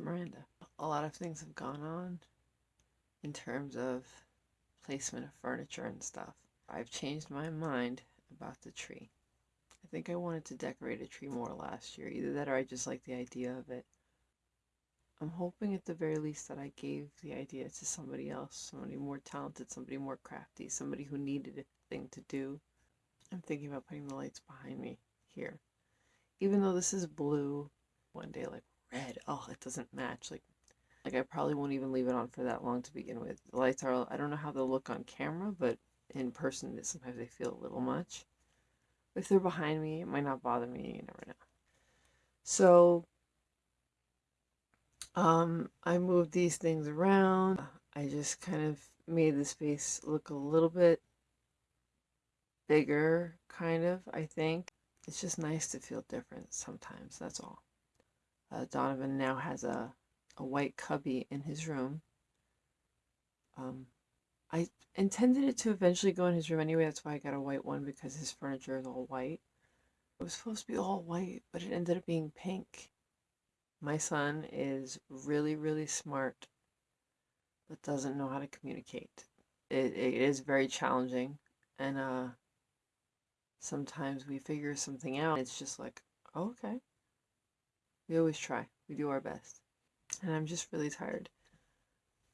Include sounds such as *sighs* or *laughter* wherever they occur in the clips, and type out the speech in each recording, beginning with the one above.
Miranda. A lot of things have gone on in terms of placement of furniture and stuff. I've changed my mind about the tree. I think I wanted to decorate a tree more last year. Either that or I just like the idea of it. I'm hoping at the very least that I gave the idea to somebody else, somebody more talented, somebody more crafty, somebody who needed a thing to do. I'm thinking about putting the lights behind me here. Even though this is blue, one day like red, oh, it doesn't match. Like, like I probably won't even leave it on for that long to begin with. The lights are, I don't know how they'll look on camera, but in person, sometimes they feel a little much. If they're behind me, it might not bother me. You never know. So, um, I moved these things around. I just kind of made the space look a little bit bigger, kind of, I think. It's just nice to feel different sometimes, that's all. Uh, Donovan now has a, a white cubby in his room. Um, I intended it to eventually go in his room anyway. That's why I got a white one because his furniture is all white. It was supposed to be all white, but it ended up being pink. My son is really, really smart, but doesn't know how to communicate. It, it is very challenging, and uh, sometimes we figure something out. It's just like, oh, okay. We always try. We do our best. And I'm just really tired.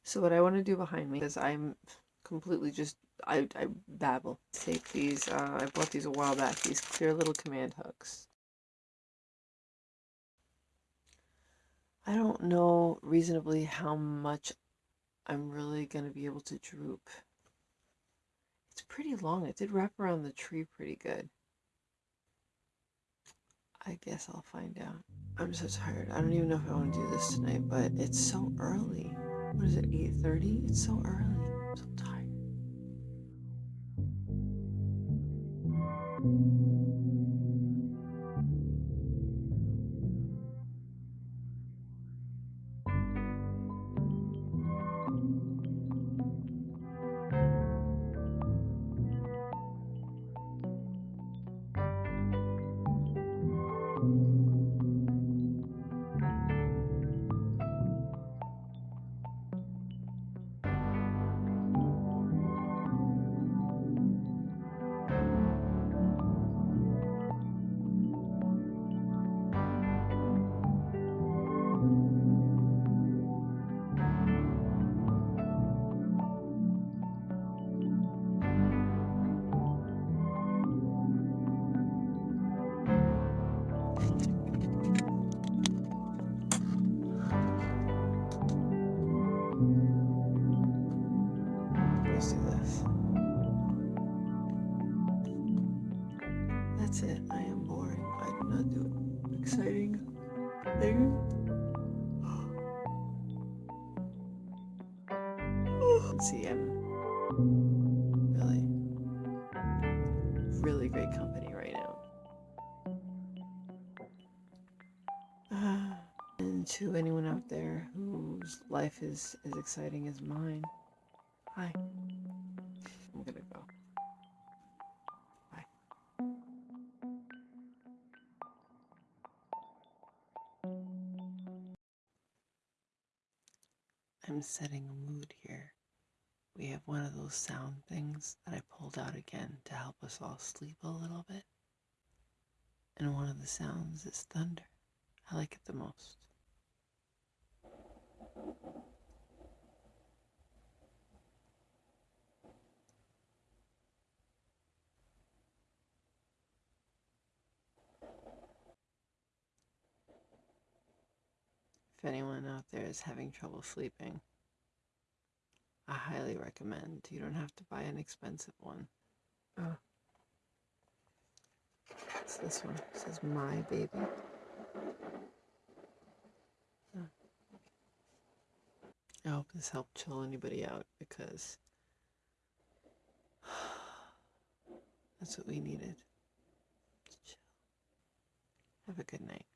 So what I want to do behind me is I'm completely just I, I babble. Take these, uh, I bought these a while back, these clear little command hooks. I don't know reasonably how much I'm really going to be able to droop. It's pretty long. It did wrap around the tree pretty good. I guess I'll find out. I'm so tired. I don't even know if I want to do this tonight, but it's so early. What is it, 8.30? It's so early. That's it. I am boring. I do not do exciting things. Let's *gasps* see, I'm really, really great company right now. Uh, *sighs* and to anyone out there whose life is as exciting as mine, hi. I'm setting a mood here. We have one of those sound things that I pulled out again to help us all sleep a little bit. And one of the sounds is thunder. I like it the most. If anyone out there is having trouble sleeping, I highly recommend. You don't have to buy an expensive one. Oh. It's this one. It says My Baby. Oh. I hope this helped chill anybody out because *sighs* that's what we needed. Have a good night.